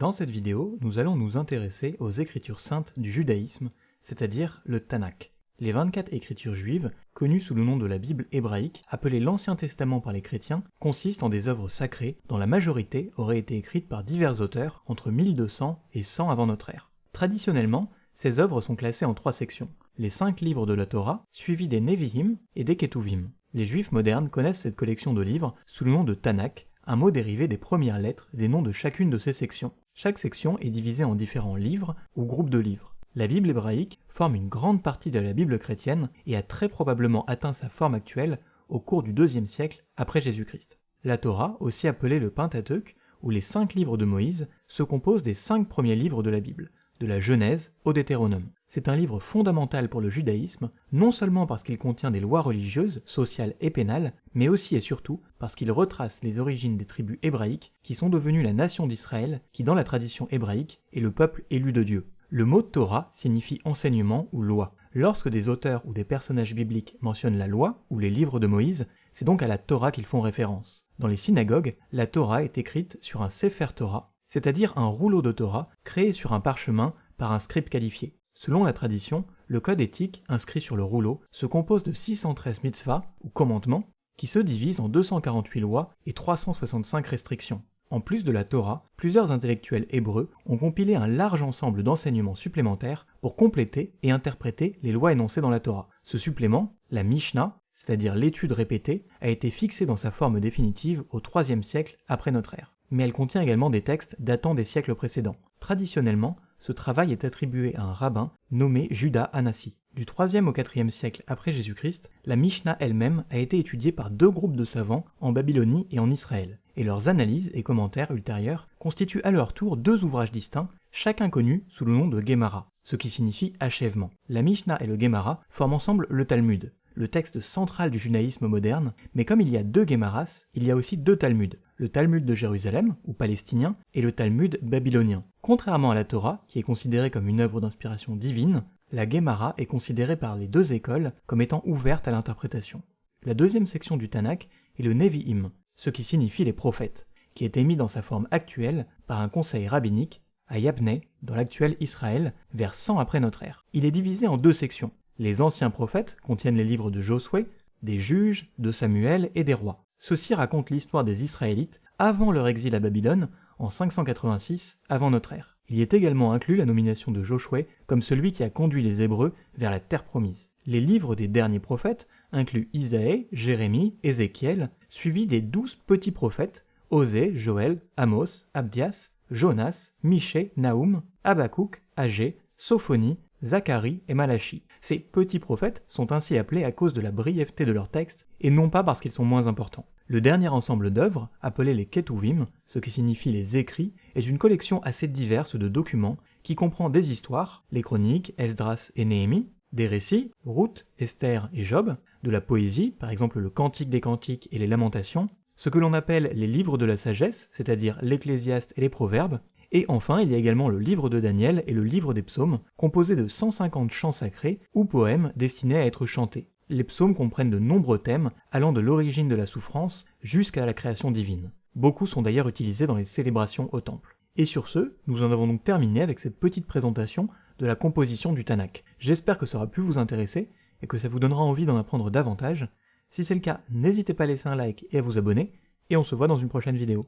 Dans cette vidéo, nous allons nous intéresser aux écritures saintes du judaïsme, c'est-à-dire le Tanakh. Les 24 écritures juives, connues sous le nom de la Bible hébraïque, appelée l'Ancien Testament par les chrétiens, consistent en des œuvres sacrées dont la majorité aurait été écrite par divers auteurs entre 1200 et 100 avant notre ère. Traditionnellement, ces œuvres sont classées en trois sections. Les cinq livres de la Torah, suivis des Nevi'im et des Ketuvim. Les juifs modernes connaissent cette collection de livres sous le nom de Tanakh, un mot dérivé des premières lettres des noms de chacune de ces sections. Chaque section est divisée en différents livres ou groupes de livres. La Bible hébraïque forme une grande partie de la Bible chrétienne et a très probablement atteint sa forme actuelle au cours du deuxième siècle après Jésus-Christ. La Torah, aussi appelée le Pentateuque, ou les cinq livres de Moïse, se compose des cinq premiers livres de la Bible, de la Genèse au Deutéronome. C'est un livre fondamental pour le judaïsme, non seulement parce qu'il contient des lois religieuses, sociales et pénales, mais aussi et surtout parce qu'il retrace les origines des tribus hébraïques qui sont devenues la nation d'Israël, qui dans la tradition hébraïque est le peuple élu de Dieu. Le mot Torah signifie enseignement ou loi. Lorsque des auteurs ou des personnages bibliques mentionnent la loi ou les livres de Moïse, c'est donc à la Torah qu'ils font référence. Dans les synagogues, la Torah est écrite sur un Sefer Torah, c'est-à-dire un rouleau de Torah créé sur un parchemin par un scribe qualifié. Selon la tradition, le code éthique inscrit sur le rouleau se compose de 613 mitzvahs ou commandements qui se divisent en 248 lois et 365 restrictions. En plus de la Torah, plusieurs intellectuels hébreux ont compilé un large ensemble d'enseignements supplémentaires pour compléter et interpréter les lois énoncées dans la Torah. Ce supplément, la Mishnah, c'est-à-dire l'étude répétée, a été fixé dans sa forme définitive au IIIe siècle après notre ère. Mais elle contient également des textes datant des siècles précédents. Traditionnellement, ce travail est attribué à un rabbin nommé Judas Anassi. Du 3e au 4e siècle après Jésus-Christ, la Mishnah elle-même a été étudiée par deux groupes de savants en Babylonie et en Israël, et leurs analyses et commentaires ultérieurs constituent à leur tour deux ouvrages distincts, chacun connu sous le nom de Gemara, ce qui signifie achèvement. La Mishnah et le Gemara forment ensemble le Talmud, le texte central du judaïsme moderne, mais comme il y a deux Gemaras, il y a aussi deux Talmuds, le Talmud de Jérusalem, ou palestinien, et le Talmud babylonien. Contrairement à la Torah, qui est considérée comme une œuvre d'inspiration divine, la Gemara est considérée par les deux écoles comme étant ouverte à l'interprétation. La deuxième section du Tanakh est le Nevi'im, ce qui signifie les prophètes, qui est émis dans sa forme actuelle par un conseil rabbinique à Yabneh, dans l'actuel Israël, vers 100 après notre ère. Il est divisé en deux sections. Les anciens prophètes contiennent les livres de Josué, des juges, de Samuel et des rois. Ceux-ci racontent l'histoire des Israélites avant leur exil à Babylone en 586 avant notre ère. Il y est également inclus la nomination de Josué comme celui qui a conduit les Hébreux vers la terre promise. Les livres des derniers prophètes incluent Isaïe, Jérémie, Ézéchiel, suivis des douze petits prophètes, Osée, Joël, Amos, Abdias, Jonas, Michée, Naoum, Habakkuk, Agé, Sophonie, Zacharie et Malachi. Ces petits prophètes sont ainsi appelés à cause de la brièveté de leurs textes et non pas parce qu'ils sont moins importants. Le dernier ensemble d'œuvres, appelé les Ketuvim, ce qui signifie les écrits, est une collection assez diverse de documents qui comprend des histoires, les chroniques, Esdras et Néhémie, des récits, Ruth, Esther et Job, de la poésie, par exemple le Cantique des Cantiques et les Lamentations, ce que l'on appelle les livres de la sagesse, c'est-à-dire l'Ecclésiaste et les Proverbes, et enfin il y a également le livre de Daniel et le livre des psaumes, composés de 150 chants sacrés ou poèmes destinés à être chantés les psaumes comprennent de nombreux thèmes allant de l'origine de la souffrance jusqu'à la création divine. Beaucoup sont d'ailleurs utilisés dans les célébrations au temple. Et sur ce, nous en avons donc terminé avec cette petite présentation de la composition du Tanakh. J'espère que ça aura pu vous intéresser et que ça vous donnera envie d'en apprendre davantage. Si c'est le cas, n'hésitez pas à laisser un like et à vous abonner, et on se voit dans une prochaine vidéo.